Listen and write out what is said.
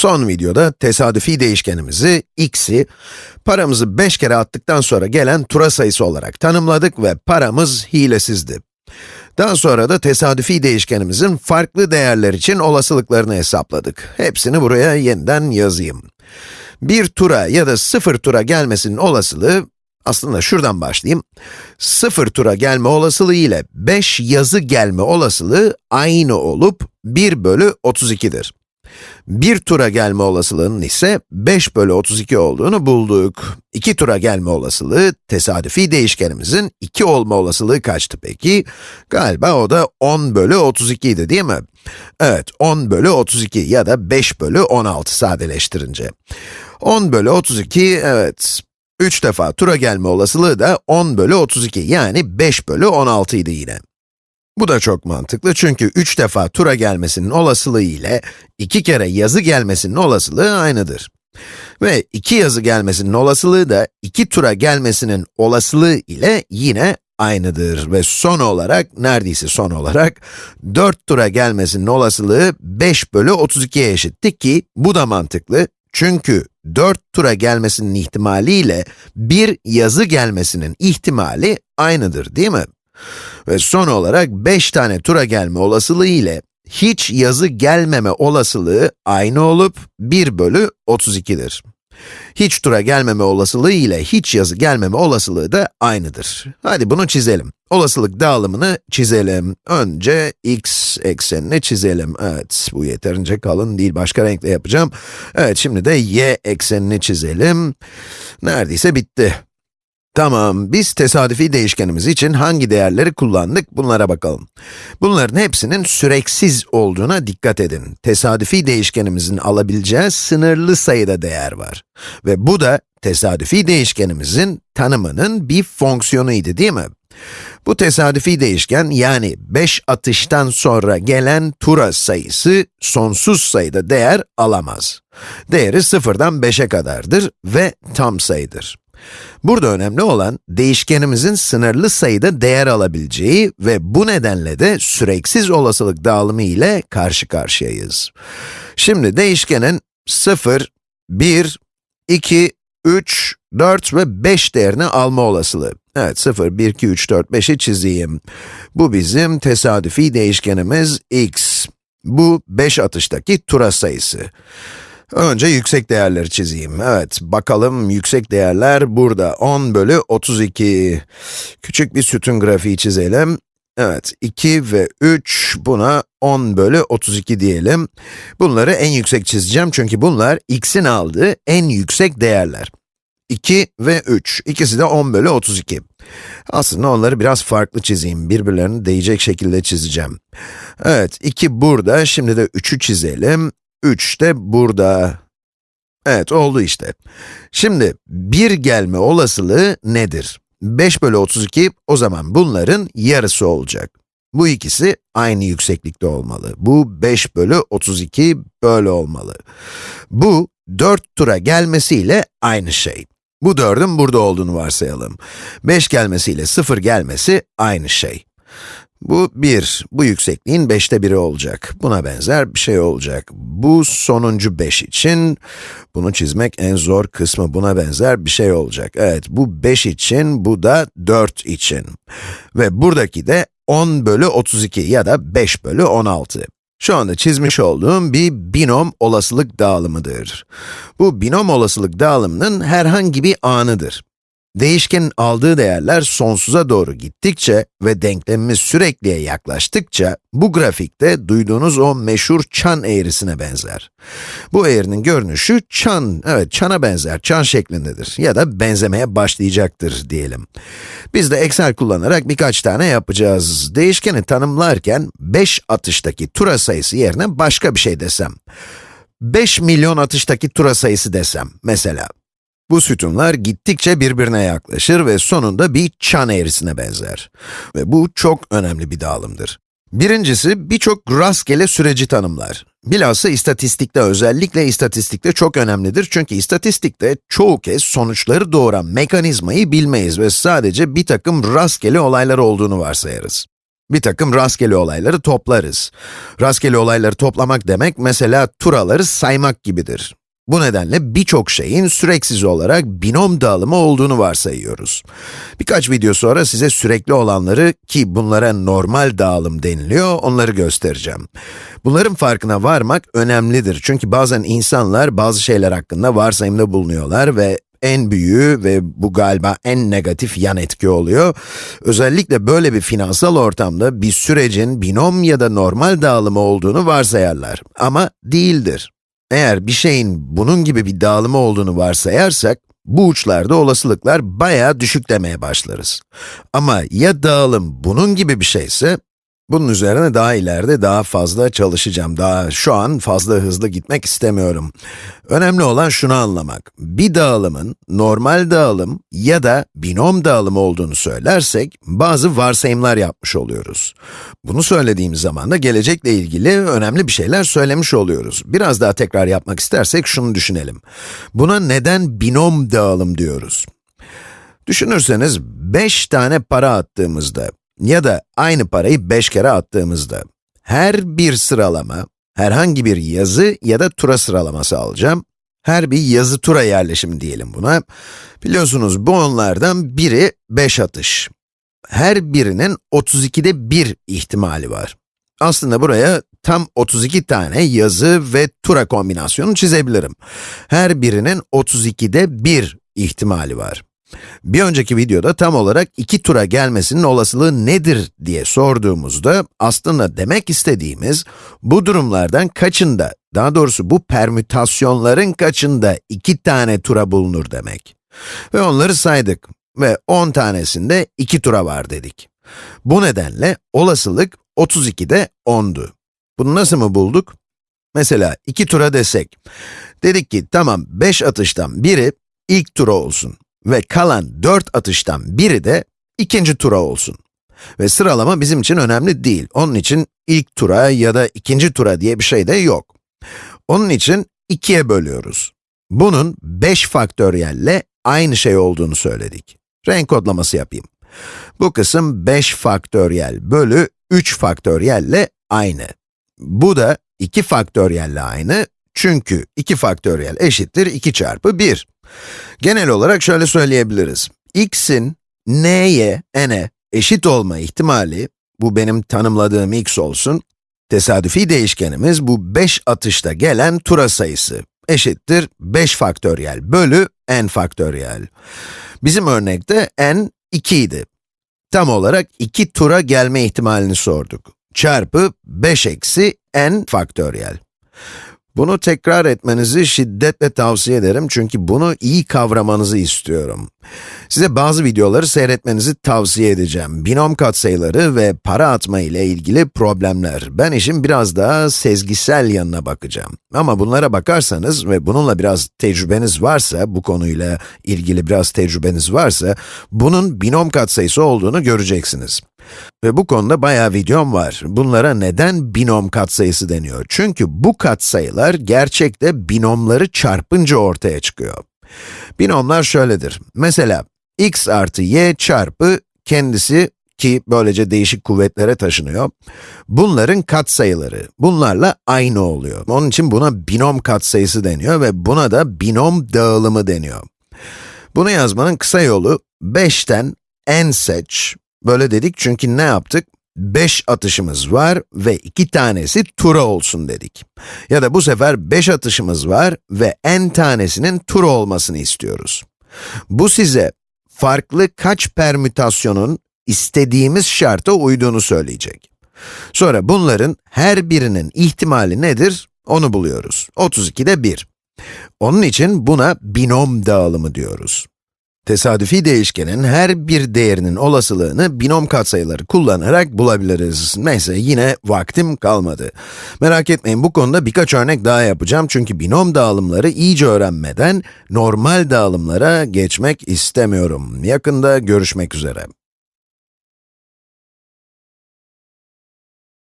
Son videoda tesadüfi değişkenimizi x'i, paramızı 5 kere attıktan sonra gelen tura sayısı olarak tanımladık ve paramız hilesizdi. Daha sonra da tesadüfi değişkenimizin farklı değerler için olasılıklarını hesapladık. Hepsini buraya yeniden yazayım. Bir tura ya da sıfır tura gelmesinin olasılığı, aslında şuradan başlayayım. Sıfır tura gelme olasılığı ile 5 yazı gelme olasılığı aynı olup 1 bölü 32'dir. Bir tura gelme olasılığının ise 5 bölü 32 olduğunu bulduk. İki tura gelme olasılığı, tesadüfi değişkenimizin 2 olma olasılığı kaçtı peki? Galiba o da 10 bölü 32 idi değil mi? Evet, 10 bölü 32 ya da 5 bölü 16 sadeleştirince. 10 bölü 32, evet, 3 defa tura gelme olasılığı da 10 bölü 32 yani 5 bölü 16 idi yine. Bu da çok mantıklı çünkü 3 defa tura gelmesinin olasılığı ile 2 kere yazı gelmesinin olasılığı aynıdır. Ve 2 yazı gelmesinin olasılığı da 2 tura gelmesinin olasılığı ile yine aynıdır. Ve son olarak, neredeyse son olarak, 4 tura gelmesinin olasılığı 5 bölü 32'ye eşitti ki bu da mantıklı. Çünkü 4 tura gelmesinin ihtimaliyle bir yazı gelmesinin ihtimali aynıdır değil mi? Ve son olarak 5 tane tura gelme olasılığı ile hiç yazı gelmeme olasılığı aynı olup 1 bölü 32'dir. Hiç tura gelmeme olasılığı ile hiç yazı gelmeme olasılığı da aynıdır. Hadi bunu çizelim. Olasılık dağılımını çizelim. Önce x eksenini çizelim. Evet, bu yeterince kalın değil, başka renkle yapacağım. Evet, şimdi de y eksenini çizelim. Neredeyse bitti. Tamam, biz tesadüfi değişkenimiz için hangi değerleri kullandık, bunlara bakalım. Bunların hepsinin süreksiz olduğuna dikkat edin. Tesadüfi değişkenimizin alabileceği sınırlı sayıda değer var. Ve bu da tesadüfi değişkenimizin tanımının bir fonksiyonuydu değil mi? Bu tesadüfi değişken yani 5 atıştan sonra gelen tura sayısı sonsuz sayıda değer alamaz. Değeri sıfırdan 5'e kadardır ve tam sayıdır. Burada önemli olan, değişkenimizin sınırlı sayıda değer alabileceği ve bu nedenle de süreksiz olasılık dağılımı ile karşı karşıyayız. Şimdi değişkenin 0, 1, 2, 3, 4 ve 5 değerini alma olasılığı. Evet, 0, 1, 2, 3, 4, 5'i çizeyim. Bu bizim tesadüfi değişkenimiz x. Bu 5 atıştaki tura sayısı. Önce yüksek değerleri çizeyim. Evet, bakalım yüksek değerler burada. 10 bölü 32. Küçük bir sütun grafiği çizelim. Evet, 2 ve 3, buna 10 bölü 32 diyelim. Bunları en yüksek çizeceğim çünkü bunlar x'in aldığı en yüksek değerler. 2 ve 3, ikisi de 10 bölü 32. Aslında onları biraz farklı çizeyim, birbirlerine değecek şekilde çizeceğim. Evet, 2 burada, şimdi de 3'ü çizelim. 3 de burada. Evet, oldu işte. Şimdi, 1 gelme olasılığı nedir? 5 bölü 32, o zaman bunların yarısı olacak. Bu ikisi aynı yükseklikte olmalı. Bu 5 bölü 32 böyle olmalı. Bu 4 tura gelmesiyle aynı şey. Bu 4'ün burada olduğunu varsayalım. 5 gelmesiyle 0 gelmesi aynı şey. Bu 1, bu yüksekliğin 5'te 1'i olacak. Buna benzer bir şey olacak. Bu sonuncu 5 için, bunu çizmek en zor kısmı, buna benzer bir şey olacak. Evet, bu 5 için, bu da 4 için. Ve buradaki de 10 bölü 32 ya da 5 bölü 16. Şu anda çizmiş olduğum bir binom olasılık dağılımıdır. Bu binom olasılık dağılımının herhangi bir anıdır. Değişkenin aldığı değerler sonsuza doğru gittikçe ve denklemimiz sürekliye yaklaştıkça, bu grafikte duyduğunuz o meşhur çan eğrisine benzer. Bu eğrinin görünüşü çan, evet çana benzer, çan şeklindedir ya da benzemeye başlayacaktır diyelim. Biz de Excel kullanarak birkaç tane yapacağız. Değişkeni tanımlarken 5 atıştaki tura sayısı yerine başka bir şey desem. 5 milyon atıştaki tura sayısı desem, mesela. Bu sütunlar gittikçe birbirine yaklaşır ve sonunda bir çan eğrisine benzer. Ve bu çok önemli bir dağılımdır. Birincisi, birçok rastgele süreci tanımlar. Bilhassa istatistikte, özellikle istatistikte çok önemlidir çünkü istatistikte çoğu kez sonuçları doğuran mekanizmayı bilmeyiz ve sadece bir takım rastgele olaylar olduğunu varsayarız. Bir takım rastgele olayları toplarız. Rastgele olayları toplamak demek, mesela turaları saymak gibidir. Bu nedenle birçok şeyin süreksiz olarak binom dağılımı olduğunu varsayıyoruz. Birkaç video sonra size sürekli olanları, ki bunlara normal dağılım deniliyor, onları göstereceğim. Bunların farkına varmak önemlidir. Çünkü bazen insanlar bazı şeyler hakkında varsayımda bulunuyorlar ve en büyüğü ve bu galiba en negatif yan etki oluyor. Özellikle böyle bir finansal ortamda bir sürecin binom ya da normal dağılımı olduğunu varsayarlar. Ama değildir. Eğer bir şeyin bunun gibi bir dağılımı olduğunu varsayarsak, bu uçlarda olasılıklar bayağı düşük demeye başlarız. Ama ya dağılım bunun gibi bir şeyse, bunun üzerine daha ileride daha fazla çalışacağım. Daha şu an fazla hızlı gitmek istemiyorum. Önemli olan şunu anlamak. Bir dağılımın normal dağılım ya da binom dağılımı olduğunu söylersek, bazı varsayımlar yapmış oluyoruz. Bunu söylediğimiz zaman da gelecekle ilgili önemli bir şeyler söylemiş oluyoruz. Biraz daha tekrar yapmak istersek şunu düşünelim. Buna neden binom dağılım diyoruz? Düşünürseniz 5 tane para attığımızda ya da aynı parayı 5 kere attığımızda, her bir sıralama, herhangi bir yazı ya da tura sıralaması alacağım. Her bir yazı tura yerleşimi diyelim buna. Biliyorsunuz bu onlardan biri 5 atış. Her birinin 32'de 1 ihtimali var. Aslında buraya tam 32 tane yazı ve tura kombinasyonu çizebilirim. Her birinin 32'de 1 ihtimali var. Bir önceki videoda tam olarak iki tura gelmesinin olasılığı nedir diye sorduğumuzda, aslında demek istediğimiz, bu durumlardan kaçında, daha doğrusu bu permütasyonların kaçında iki tane tura bulunur demek. Ve onları saydık ve 10 tanesinde iki tura var dedik. Bu nedenle olasılık 32'de 10'du. Bunu nasıl mı bulduk? Mesela iki tura desek, dedik ki tamam 5 atıştan biri ilk tura olsun ve kalan 4 atıştan biri de ikinci tura olsun. Ve sıralama bizim için önemli değil. Onun için ilk tura ya da ikinci tura diye bir şey de yok. Onun için 2'ye bölüyoruz. Bunun 5 faktöriyelle aynı şey olduğunu söyledik. Renk kodlaması yapayım. Bu kısım 5 faktöriyel bölü 3 faktöriyelle aynı. Bu da 2 faktöriyelle aynı, çünkü 2 faktöriyel eşittir 2 çarpı 1. Genel olarak şöyle söyleyebiliriz. x'in n'ye, n'e eşit olma ihtimali, bu benim tanımladığım x olsun, tesadüfi değişkenimiz bu 5 atışta gelen tura sayısı eşittir 5 faktöriyel bölü n faktöriyel. Bizim örnekte n 2 idi. Tam olarak 2 tura gelme ihtimalini sorduk. Çarpı 5 eksi n faktöriyel. Bunu tekrar etmenizi şiddetle tavsiye ederim çünkü bunu iyi kavramanızı istiyorum. Size bazı videoları seyretmenizi tavsiye edeceğim. Binom katsayıları ve para atma ile ilgili problemler. Ben işin biraz daha sezgisel yanına bakacağım. Ama bunlara bakarsanız ve bununla biraz tecrübeniz varsa, bu konuyla ilgili biraz tecrübeniz varsa, bunun binom katsayısı olduğunu göreceksiniz. Ve bu konuda bayağı videom var. Bunlara neden binom katsayısı deniyor? Çünkü bu katsayılar gerçekte binomları çarpınca ortaya çıkıyor. Binomlar şöyledir. Mesela x artı y çarpı kendisi ki böylece değişik kuvvetlere taşınıyor. Bunların katsayıları, bunlarla aynı oluyor. Onun için buna binom katsayısı deniyor ve buna da binom dağılımı deniyor. Bunu yazmanın kısa yolu, 5'ten n seç, Böyle dedik çünkü ne yaptık? 5 atışımız var ve 2 tanesi tura olsun dedik. Ya da bu sefer 5 atışımız var ve n tanesinin tura olmasını istiyoruz. Bu size farklı kaç permütasyonun istediğimiz şarta uyduğunu söyleyecek. Sonra bunların her birinin ihtimali nedir? Onu buluyoruz. 32'de 1. Onun için buna binom dağılımı diyoruz. Tesadüfi değişkenin her bir değerinin olasılığını binom katsayıları kullanarak bulabiliriz. Neyse, yine vaktim kalmadı. Merak etmeyin, bu konuda birkaç örnek daha yapacağım çünkü binom dağılımları iyice öğrenmeden normal dağılımlara geçmek istemiyorum. Yakında görüşmek üzere.